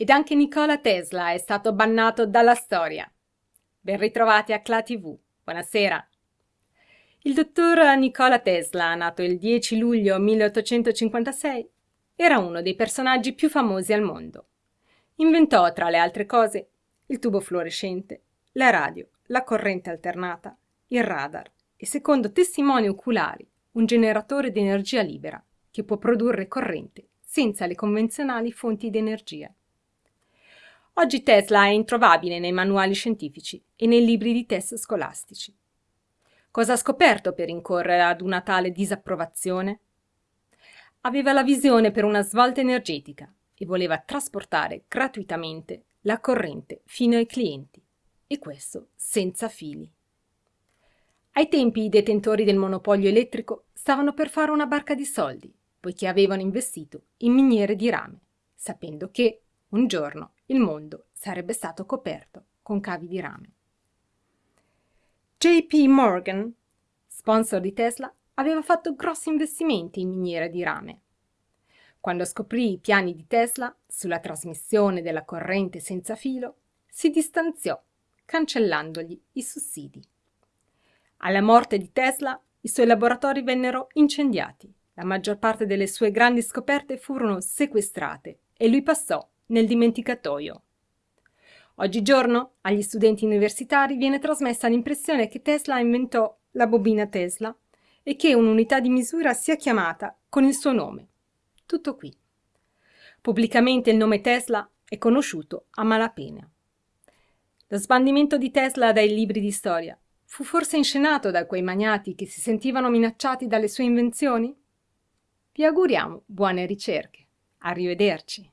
ed anche Nikola Tesla è stato bannato dalla storia. Ben ritrovati a CLA TV. Buonasera. Il dottor Nikola Tesla, nato il 10 luglio 1856, era uno dei personaggi più famosi al mondo. Inventò, tra le altre cose, il tubo fluorescente, la radio, la corrente alternata, il radar e, secondo testimoni oculari, un generatore di energia libera che può produrre corrente senza le convenzionali fonti di energia. Oggi Tesla è introvabile nei manuali scientifici e nei libri di test scolastici. Cosa ha scoperto per incorrere ad una tale disapprovazione? Aveva la visione per una svolta energetica e voleva trasportare gratuitamente la corrente fino ai clienti, e questo senza fili. Ai tempi i detentori del monopolio elettrico stavano per fare una barca di soldi, poiché avevano investito in miniere di rame, sapendo che, un giorno, il mondo sarebbe stato coperto con cavi di rame. JP Morgan, sponsor di Tesla, aveva fatto grossi investimenti in miniere di rame. Quando scoprì i piani di Tesla sulla trasmissione della corrente senza filo, si distanziò, cancellandogli i sussidi. Alla morte di Tesla, i suoi laboratori vennero incendiati, la maggior parte delle sue grandi scoperte furono sequestrate e lui passò nel dimenticatoio. Oggigiorno agli studenti universitari viene trasmessa l'impressione che Tesla inventò la bobina Tesla e che un'unità di misura sia chiamata con il suo nome. Tutto qui. Pubblicamente il nome Tesla è conosciuto a malapena. Lo sbandimento di Tesla dai libri di storia fu forse inscenato da quei magnati che si sentivano minacciati dalle sue invenzioni? Vi auguriamo buone ricerche. Arrivederci.